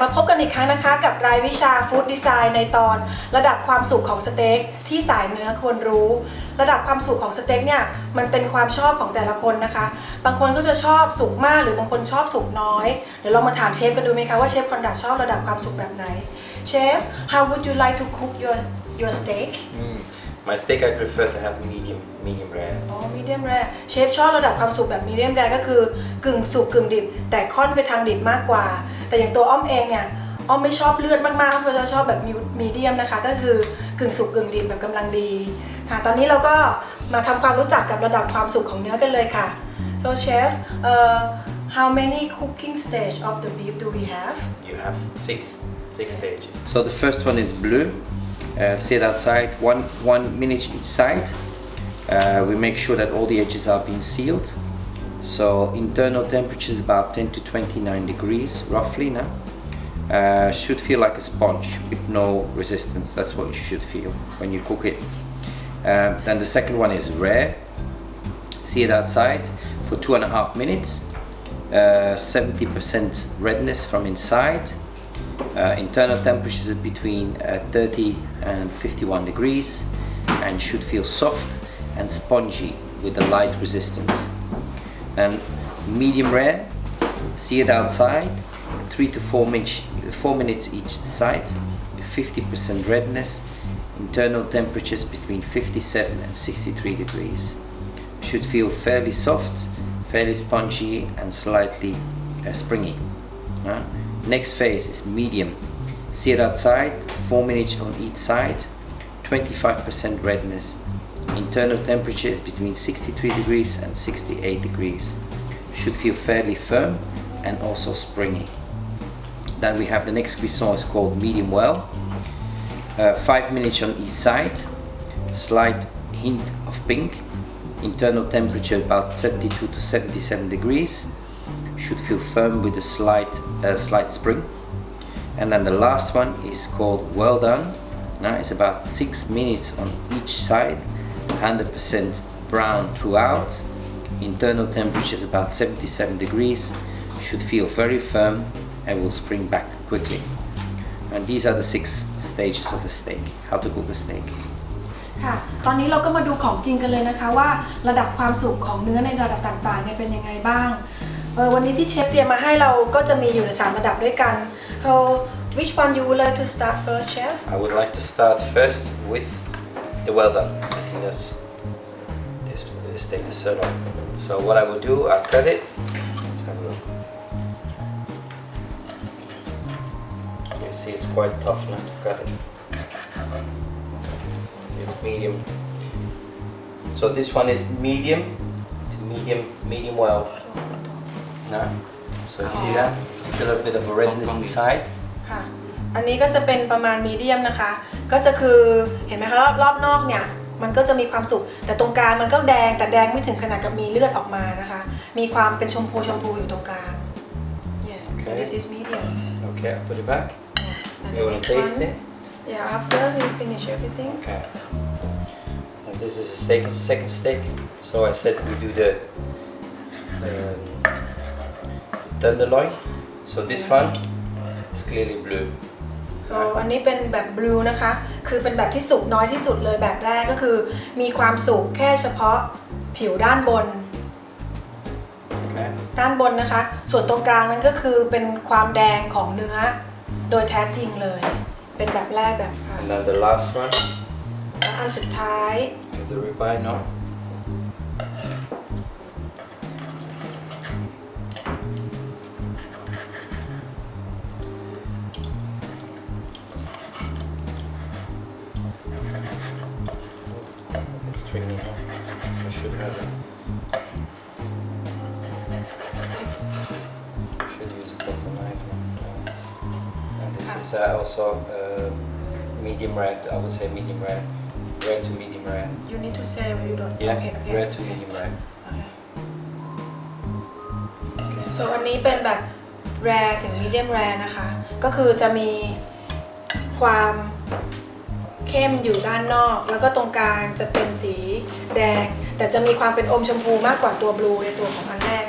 มาพบกันอีกครั้งนะคะ กับรายวิชาฟู้ดดีไซน์ในตอน ระดับความสุขของสเต็กที่สายเนื้อควรรู้ ระดับความสุขของสเต็กเนี่ยมันเป็นความชอบของแต่ละคนนะคะ บางคนก็จะชอบสุกมากหรือบางคนชอบสุกน้อย เดี๋ยวเรามาถามเชฟกันดูไหมคะว่าเชฟคอนดักชอบระดับความสุขแบบไหนเชฟ how would you like to cook your your steak Mm. My steak I prefer to have medium medium rare. อ๋อ medium rare เชฟชอบระดับความสุกแบบ medium rare ก็คือกึ่งสุกกึ่งดิบ แต่ค่อนไปทางดิบมากกว่า แต่อย่างตัวอ้อมเองเนี่ยอ้อมไม่ชอบเลือดมากๆอ้อมก็จะชอบแบบ medium นะคะ ก็คือกึ่งสุกกึ่งดิบแบบกำลังดีค่ะตอนนี้เราก็มาทำความรู้จักกับระดับความสุกของเนื้อกันเลยค่ะ so chef uh, how many cooking stage of the beef do we have You have six six stages. So the first one is blue. Uh, sit outside one one minute each side. Uh, we make sure that all the edges are being sealed. So internal temperature is about 10 to 29 degrees roughly now. Uh, should feel like a sponge with no resistance. That's what you should feel when you cook it. Uh, then the second one is rare. See it outside for two and a half minutes. Uh, 70% redness from inside. Uh, internal temperature is between uh, 30 and 51 degrees and should feel soft and spongy with a light resistance. And medium rare, see it outside, 3 to 4, minutes, 4 minutes each side, 50% redness, internal temperatures between 57 and 63 degrees. Should feel fairly soft, fairly spongy and slightly uh, springy. Uh, Next phase is medium. See it outside, 4 minutes on each side, 25% redness. Internal temperature is between 63 degrees and 68 degrees. Should feel fairly firm and also springy. Then we have the next cuisson is called medium well. Uh, 5 minutes on each side, slight hint of pink. Internal temperature about 72 to 77 degrees should feel firm with a slight uh, slight spring and then the last one is called well done now it's about six minutes on each side 100% brown throughout internal temperature is about 77 degrees should feel very firm and will spring back quickly and these are the six stages of a steak how to cook a steak ค่ะ ตอนนี้เราก็มาดูของจริงกันเลยนะคะว่าระดับความสุกของเนื้อในระดับต่างๆเนี่ยเป็นยังไงบ้างเออวันนี้ที่เชฟเตรียมมาให้เราก็จะมีอยู่ในสามระดับด้วยกัน so which one you would like to start first chef I would like to start first with the well done. I think that's this, this steak the sirloin. So what I will do, I'll cut it. Let's have a look. You see, it's quite tough now to cut it. It's medium. So this one is medium to medium, medium well. Now, so you see that? Still a bit of a redness inside. ค่ะ อันนี้ก็จะเป็นประมาณมีเดียมนะคะ ก็จะคือเห็นไหมคะรอบรอบนอกเนี่ย มันก็จะมีความสุกแต่ตรงกลางมันก็แดงแต่แดงไม่ถึงขนาดกับมีเลือดออกมานะคะ มีความเป็นชมพูชมพูอยู่ตรงกลาง yes so Okay. this is medium Okay, I'll put it back. And You want next to taste one. it? yeah after we finish everything Okay. And this is a steak, second steak. So I said we do the um, tenderloin. So this one is clearly blue. อ๋ออันนี้เป็นแบบบลูนะคะ คือเป็นแบบที่สุกน้อยที่สุดเลยแบบแรกก็คือ มีความสุกแค่เฉพาะผิวด้านบน Okay. ด้านบนนะคะ ส่วนตรงกลางนั้นก็คือเป็นความแดงของเนื้อ โดยแท้จริงเลย เป็นแบบแรกแบบค่ะ And then the last one, แล้วอันสุดท้าย with the ribeye, no? It's stringy. huh? I should have it. Should use a proper knife. huh? And this is uh, also uh, medium rare. I would say medium rare, rare to medium rare. you need to say you don't Yeah, โอเคโอเค rare to medium rare. ส่วนอันนี้เป็นแบบ rare ถึง medium rare นะคะ ก็คือจะมีความ เข้มอยู่ด้านนอก แล้วก็ตรงกลางจะเป็นสีแดง แต่จะมีความเป็นอมชมพูมากกว่าตัวบลูในตัวของอันแรก